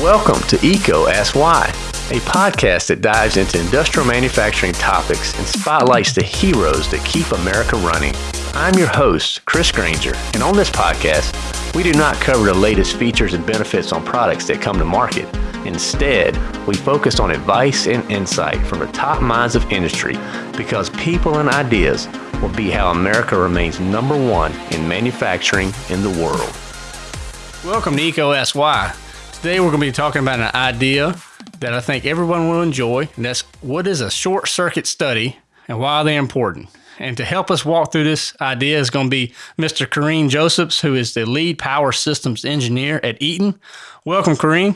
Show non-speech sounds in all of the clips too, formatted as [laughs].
Welcome to EECO Ask Why, a podcast that dives into industrial manufacturing topics and spotlights the heroes that keep America running. I'm your host, Chris Granger, and on this podcast, we do not cover the latest features and benefits on products that come to market. Instead, we focus on advice and insight from the top minds of industry because people and ideas will be how America remains number one in manufacturing in the world. Welcome to Why. Today we're going to be talking about an idea that I think everyone will enjoy, and that's what is a short circuit study and why they're they important. And to help us walk through this idea is going to be Mr. Kareem Josephs, who is the lead power systems engineer at Eaton. Welcome, Kareem.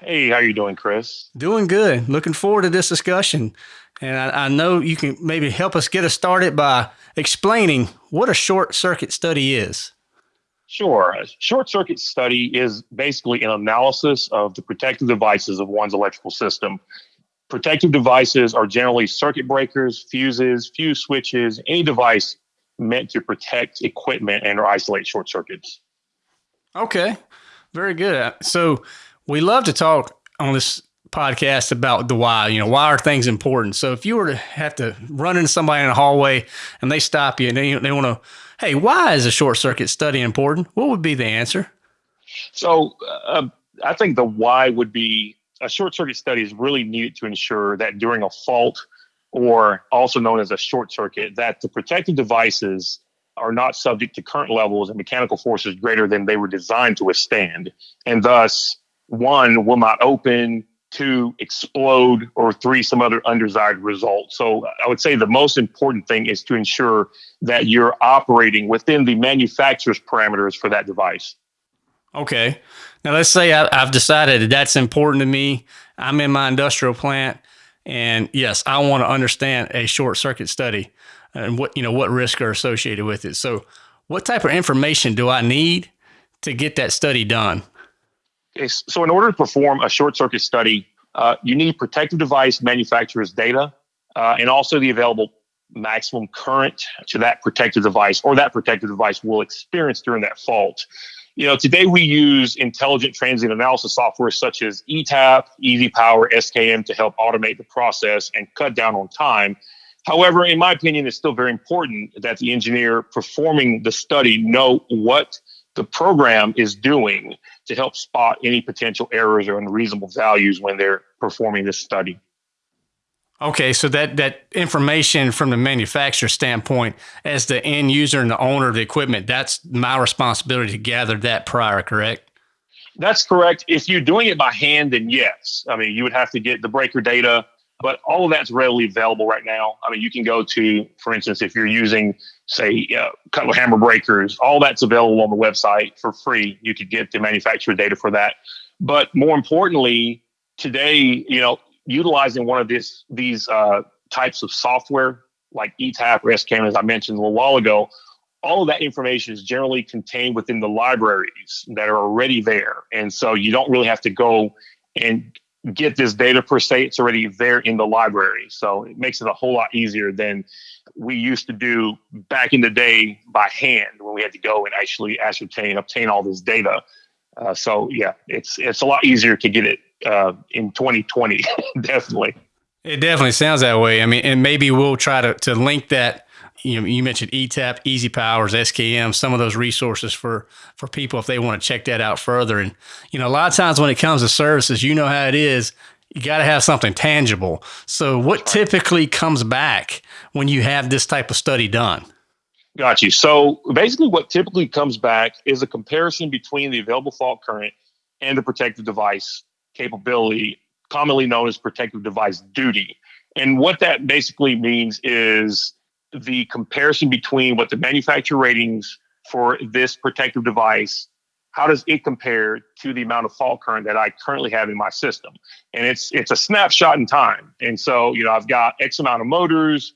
Hey, how you doing, Chris? Doing good. Looking forward to this discussion. And I, I know you can maybe help us get us started by explaining what a short circuit study is. Sure. A short circuit study is basically an analysis of the protective devices of one's electrical system. Protective devices are generally circuit breakers, fuses, fuse switches, any device meant to protect equipment and or isolate short circuits. Okay. Very good. So we love to talk on this podcast about the why. You know, why are things important? So if you were to have to run into somebody in a hallway and they stop you and they, they want to, hey, why is a short circuit study important? What would be the answer? So uh, I think the why would be a short circuit study is really needed to ensure that during a fault or also known as a short circuit, that the protective devices are not subject to current levels and mechanical forces greater than they were designed to withstand. And thus, one will not open, two explode, or three some other undesired result. So I would say the most important thing is to ensure that you're operating within the manufacturer's parameters for that device. Okay. Now let's say I, have decided that that's important to me. I'm in my industrial plant, and yes, I want to understand a short circuit study and what you know what risks are associated with it. So, what type of information do I need to get that study done? Okay, so, in order to perform a short circuit study, uh, you need protective device manufacturer's data uh, and also the available maximum current to that protective device or that protective device will experience during that fault. You know, today we use intelligent transient analysis software such as ETAP, EasyPower, SKM to help automate the process and cut down on time. However, in my opinion, it's still very important that the engineer performing the study know what the program is doing to help spot any potential errors or unreasonable values when they're performing this study. Okay, so that that information from the manufacturer standpoint, as the end user and the owner of the equipment, that's my responsibility to gather that prior, correct? That's correct. If you're doing it by hand, then yes. I mean, you would have to get the breaker data, but all of that's readily available right now. I mean, you can go to, for instance, if you're using say uh, Cutler hammer breakers, all that's available on the website for free. You could get the manufacturer data for that. But more importantly, today, you know, utilizing one of this these uh, types of software like ETAP or SKM, as I mentioned a little while ago, all of that information is generally contained within the libraries that are already there. And so you don't really have to go and get this data per se. It's already there in the library. So it makes it a whole lot easier than we used to do back in the day by hand when we had to go and actually ascertain, obtain all this data. Uh, so yeah, it's it's a lot easier to get it uh, in 2020, [laughs] definitely. It definitely sounds that way. I mean, and maybe we'll try to, to link that. You know, you mentioned ETAP, EasyPowers, SKM, some of those resources for for people if they want to check that out further. And you know, a lot of times when it comes to services, you know how it is you got to have something tangible. So, what typically comes back when you have this type of study done? Got you. So, basically, what typically comes back is a comparison between the available fault current and the protective device capability, commonly known as protective device duty. And what that basically means is the comparison between what the manufacturer ratings for this protective device how does it compare to the amount of fault current that I currently have in my system? And it's it's a snapshot in time. And so, you know, I've got X amount of motors,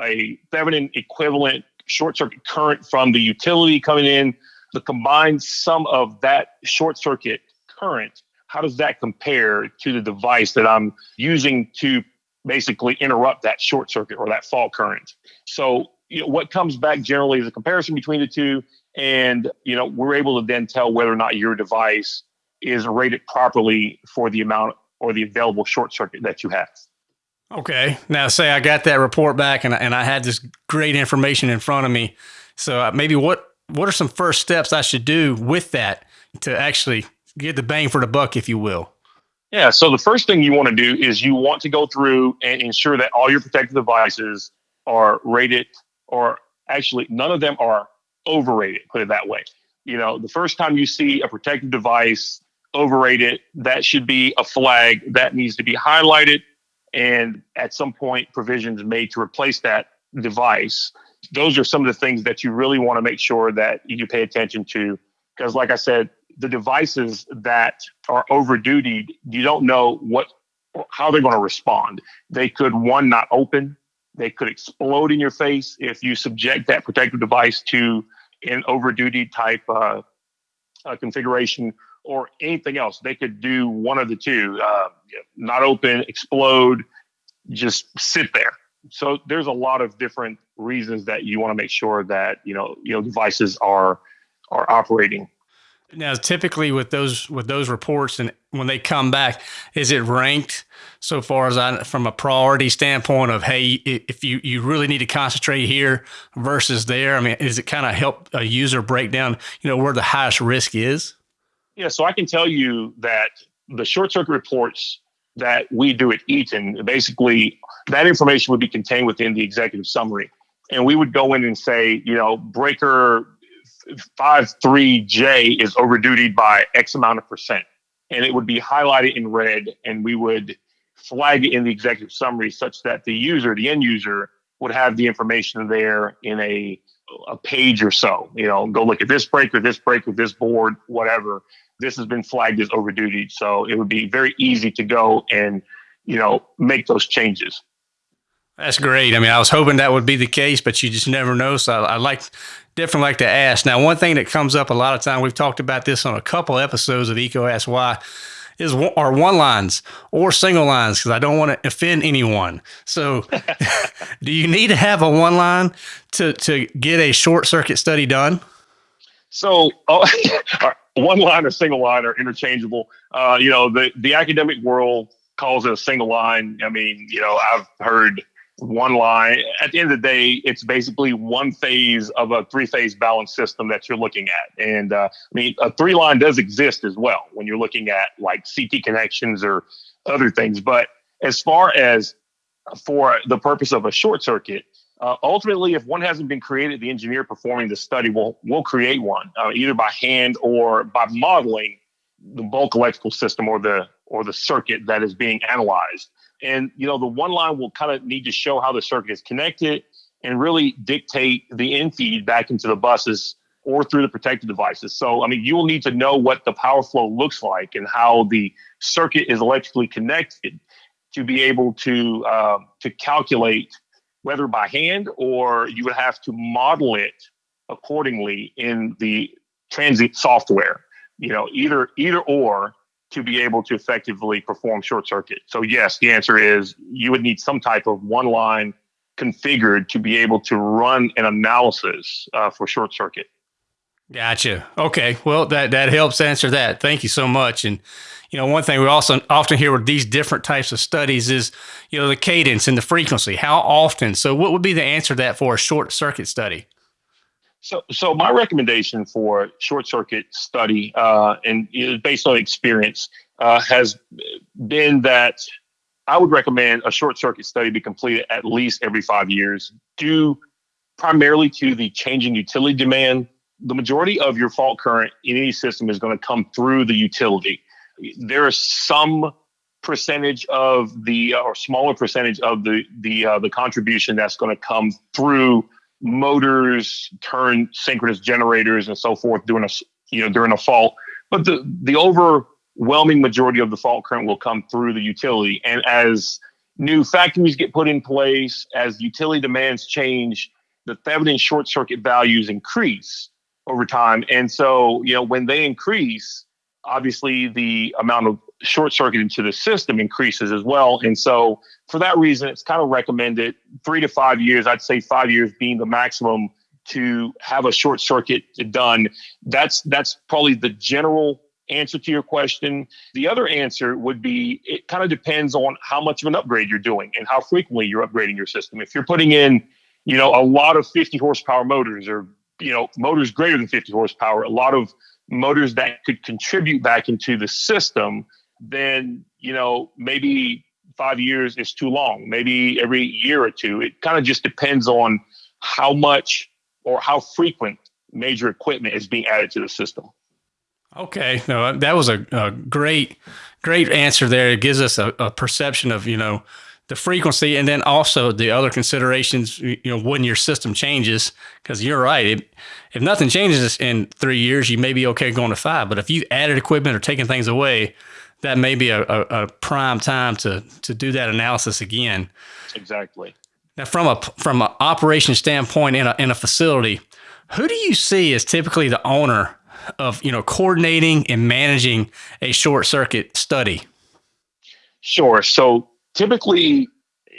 a Thevenin equivalent short circuit current from the utility coming in. The combined sum of that short circuit current, how does that compare to the device that I'm using to basically interrupt that short circuit or that fault current? So, you know, what comes back generally is a comparison between the two and you know we're able to then tell whether or not your device is rated properly for the amount or the available short circuit that you have. Okay. Now, say I got that report back and, and I had this great information in front of me. So uh, maybe what what are some first steps I should do with that to actually get the bang for the buck, if you will? Yeah. So the first thing you want to do is you want to go through and ensure that all your protective devices are rated, or actually none of them are overrated. Put it that way. You know, the first time you see a protective device overrated, that should be a flag that needs to be highlighted, and at some point, provisions made to replace that device. Those are some of the things that you really want to make sure that you pay attention to, because, like I said, the devices that are over duty, you don't know what how they're going to respond. They could one not open, they could explode in your face if you subject that protective device to an over duty type uh, uh, configuration or anything else. They could do one of the two: uh, not open, explode, just sit there. So there's a lot of different reasons that you want to make sure that you know you know devices are are operating now, typically with those with those reports, and when they come back, is it ranked so far as I from a priority standpoint of hey, if you you really need to concentrate here versus there? I mean, is it kind of help a user break down, you know, where the highest risk is? Yeah, so I can tell you that the short circuit reports that we do at Eaton, basically that information would be contained within the executive summary. And we would go in and say, you know, breaker five three J is overdutied by X amount of percent, and it would be highlighted in red, and we would flag it in the executive summary such that the user, the end user, would have the information there in a a page or so. You know, go look at this breaker, this breaker, this board, whatever. This has been flagged as overdutied, so it would be very easy to go and you know make those changes. That's great. I mean, I was hoping that would be the case, but you just never know. So I, I like definitely like to ask. Now, one thing that comes up a lot of time, we've talked about this on a couple episodes of EECO Ask Why, is our one lines or single lines because I don't want to offend anyone. So, [laughs] [laughs] do you need to have a one line to to get a short circuit study done? So, [laughs] uh, one line or single line are interchangeable. Uh, you know, the the academic world calls it a single line. I mean, you know, I've heard one line. At the end of the day, it's basically one phase of a three phase balance system that you're looking at. And uh, I mean, a three line does exist as well when you're looking at like CT connections or other things. But as far as for the purpose of a short circuit, uh, ultimately, if one hasn't been created, the engineer performing the study will will create one uh, either by hand or by modeling the bulk electrical system or the or the circuit that is being analyzed. And, you know, the one line will kind of need to show how the circuit is connected and really dictate the in feed back into the buses or through the protected devices. So, I mean, you will need to know what the power flow looks like and how the circuit is electrically connected to be able to uh, to calculate whether by hand or you would have to model it accordingly in the transient software. You know, either either or to be able to effectively perform short circuit. So yes, the answer is you would need some type of one line configured to be able to run an analysis uh, for short circuit. Gotcha. Okay. Well, that that helps answer that. Thank you so much. And you know, one thing we also often hear with these different types of studies is, you know, the cadence and the frequency. How often? So, what would be the answer to that for a short circuit study? So, so my recommendation for short circuit study, uh, and based on experience, uh, has been that I would recommend a short circuit study be completed at least every five years, due primarily to the changing utility demand. The majority of your fault current in any system is going to come through the utility. There is some percentage of the or smaller percentage of the the uh, the contribution that's going to come through motors, turn synchronous generators, and so forth during a you know during a fault. But the the overwhelming majority of the fault current will come through the utility, and as new factories get put in place, as utility demands change, the Thevenin short circuit values increase over time, and so you know when they increase, obviously the amount of short circuit into the system increases as well. And so for that reason, it's kind of recommended three to five years. I'd say five years being the maximum to have a short circuit done. That's that's probably the general answer to your question. The other answer would be it kind of depends on how much of an upgrade you're doing and how frequently you're upgrading your system. If you're putting in, you know, a lot of 50 horsepower motors or, you know, motors greater than 50 horsepower, a lot of motors that could contribute back into the system, then, you know, maybe five years is too long, maybe every year or two. It kind of just depends on how much or how frequent major equipment is being added to the system. Okay, no, that was a, a great, great answer there. It gives us a, a, perception of you know the frequency, and then also the other considerations. You know, when your system changes, because you're right. It, if nothing changes in three years, you may be okay going to five. But if you added equipment or taken things away, that may be a, a, a prime time to to do that analysis again. Exactly. Now, from a from an operation standpoint in a in a facility, who do you see as typically the owner of you know coordinating and managing a short circuit study? Sure. So typically,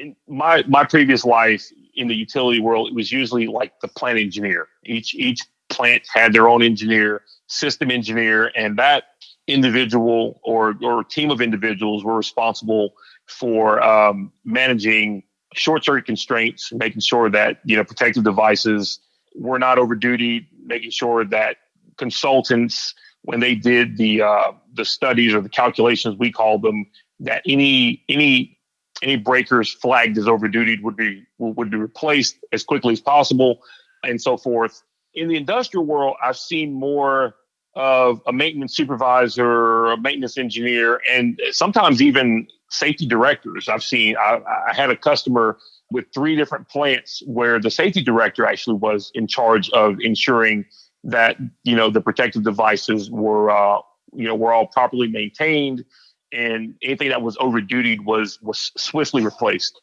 in my my previous life in the utility world, it was usually like the plant engineer. Each each plant had their own engineer, system engineer, and that individual or or team of individuals were responsible for um, managing short circuit constraints, making sure that you know protective devices were not over duty, making sure that consultants when they did the uh, the studies or the calculations we call them that any any any breakers flagged as over duty would be would be replaced as quickly as possible and so forth. In the industrial world i've seen more of a maintenance supervisor a maintenance engineer and sometimes even safety directors i've seen i, I had a customer with three different plants where the safety director actually was in charge of ensuring that you know the protective devices were uh, you know were all properly maintained, and anything that was over duty was was swiftly replaced.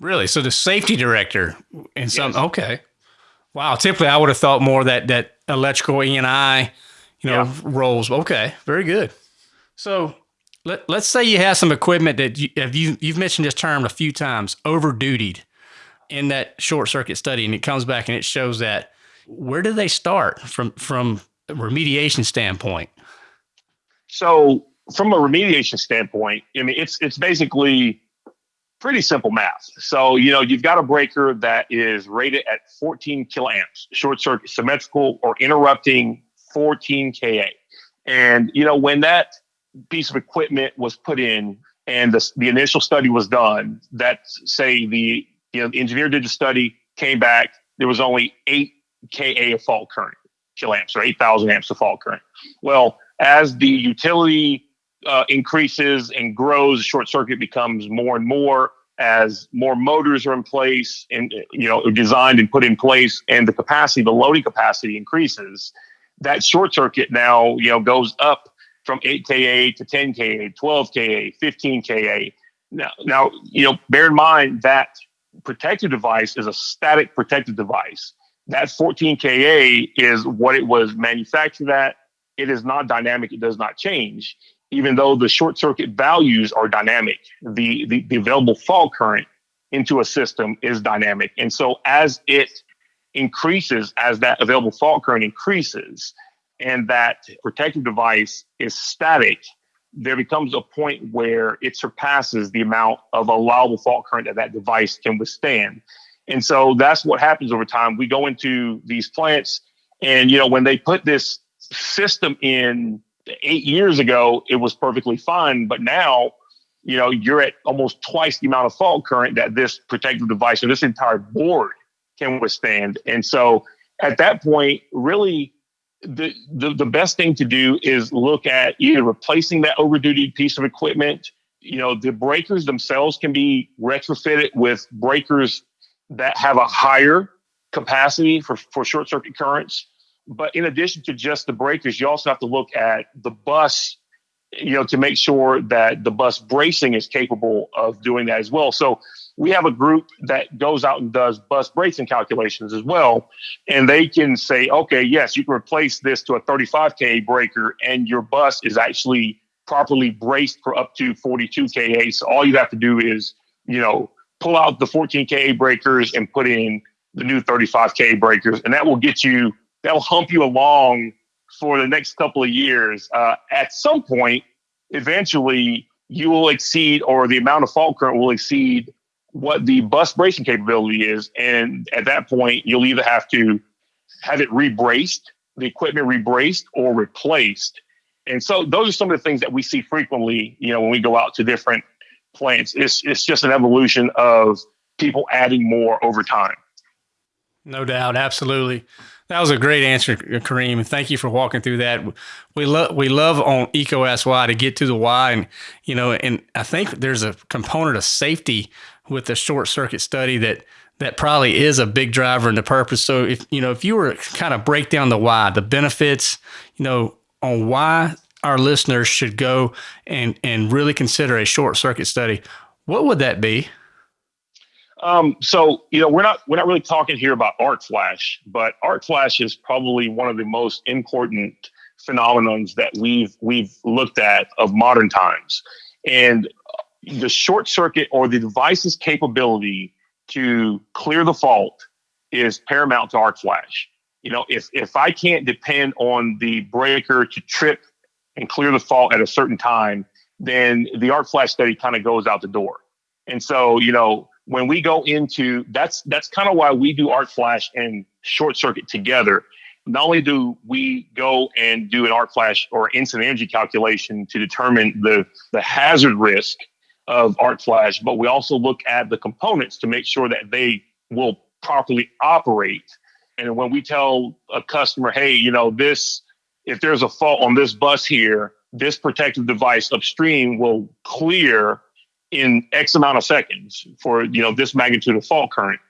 Really? So the safety director and some yes. okay. Wow. Typically, I would have thought more that that electrical E and I, you know, yeah. roles. Okay, very good. So let let's say you have some equipment that you have you you've mentioned this term a few times, over dutied, in that short circuit study, and it comes back and it shows that where do they start from from a remediation standpoint? So from a remediation standpoint, I mean it's it's basically pretty simple math. So, you know, you've got a breaker that is rated at 14 kiloamps, short circuit symmetrical or interrupting 14 Ka. And, you know, when that piece of equipment was put in and the, the initial study was done, that say the, you know, the engineer did the study, came back, there was only eight Ka of fault current, kiloamps or 8,000 amps of fault current. Well, as the utility uh, increases and grows, short circuit becomes more and more as more motors are in place and you know designed and put in place, and the capacity, the loading capacity increases. That short circuit now you know goes up from 8 Ka to 10 Ka, 12 Ka, 15 Ka. Now, now you know bear in mind that protective device is a static protective device that 14 Ka is what it was manufactured at. It is not dynamic. It does not change. Even though the short circuit values are dynamic, the, the, the available fault current into a system is dynamic. And so as it increases, as that available fault current increases, and that protective device is static, there becomes a point where it surpasses the amount of allowable fault current that that device can withstand. And so that's what happens over time. We go into these plants, and you know, when they put this system in eight years ago, it was perfectly fine. But now, you know, you're at almost twice the amount of fault current that this protective device or this entire board can withstand. And so at that point, really the, the, the best thing to do is look at either replacing that overduty piece of equipment. You know, the breakers themselves can be retrofitted with breakers that have a higher capacity for, for short circuit currents. But in addition to just the breakers, you also have to look at the bus, you know, to make sure that the bus bracing is capable of doing that as well. So we have a group that goes out and does bus bracing calculations as well. And they can say, okay, yes, you can replace this to a 35 K breaker and your bus is actually properly braced for up to 42 KA. So all you have to do is, you know, pull out the 14K breakers and put in the new 35K breakers. And that will get you, that'll hump you along for the next couple of years, uh, at some point, eventually you will exceed, or the amount of fault current will exceed what the bus bracing capability is. And at that point, you'll either have to have it rebraced, the equipment rebraced, or replaced. And so those are some of the things that we see frequently, you know, when we go out to different plants. It's, it's just an evolution of people adding more over time. No doubt. Absolutely. That was a great answer, Kareem. Thank you for walking through that. We love we love on EECO Ask Why to get to the why, and you know, and I think there's a component of safety with the short circuit study that that probably is a big driver in the purpose. So if you know, if you were kind of break down the why, the benefits, you know, on why our listeners should go and and really consider a short circuit study, what would that be? Um, so you know, we're not we're not really talking here about arc flash, but arc flash is probably one of the most important phenomenons that we've we've looked at of modern times. And the short circuit or the device's capability to clear the fault is paramount to arc flash. You know, if if I can't depend on the breaker to trip and clear the fault at a certain time, then the arc flash study kind of goes out the door. And so, you know, when we go into that's that's kind of why we do arc flash and short circuit together. Not only do we go and do an arc flash or incident energy calculation to determine the the hazard risk of arc flash but we also look at the components to make sure that they will properly operate. And when we tell a customer hey you know this if there's a fault on this bus here this protective device upstream will clear in X amount of seconds for you know this magnitude of fault current.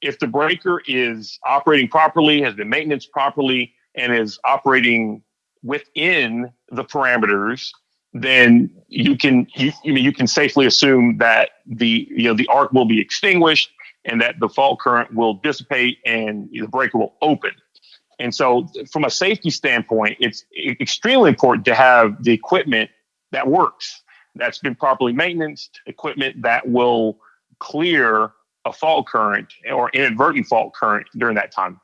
If the breaker is operating properly, has been maintenance properly, and is operating within the parameters, then you can you, you, mean, you can safely assume that the you know the arc will be extinguished and that the fault current will dissipate and the breaker will open. And so, from a safety standpoint, it's extremely important to have the equipment that works that's been properly maintained, equipment that will clear a fault current or inadvertent fault current during that time.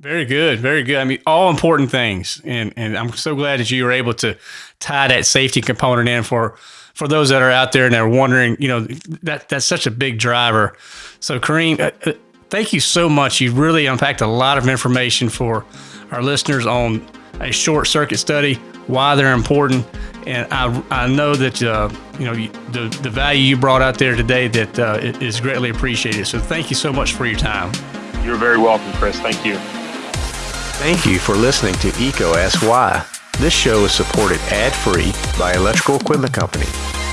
Very good, very good. I mean, all important things, and and I'm so glad that you were able to tie that safety component in for for those that are out there and they're wondering. You know, that that's such a big driver. So, Kareem, uh, uh, thank you so much. You really unpacked a lot of information for our listeners on a short circuit study, why they're important, and I, I know that uh, you know the the value you brought out there today that uh, is greatly appreciated. So thank you so much for your time. You're very welcome, Chris. Thank you. Thank you for listening to EECO Ask Why. This show is supported ad-free by Electrical Equipment Company.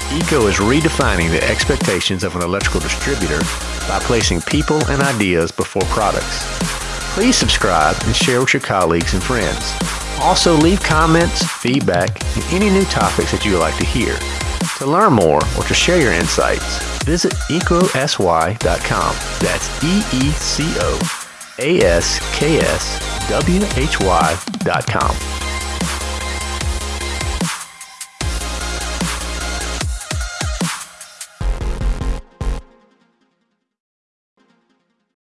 EECO is redefining the expectations of an electrical distributor by placing people and ideas before products. Please subscribe and share with your colleagues and friends. Also, leave comments, feedback, and any new topics that you would like to hear. To learn more or to share your insights, visit eecoaskwhy.com. That's E E C O A S K S W H Y.com.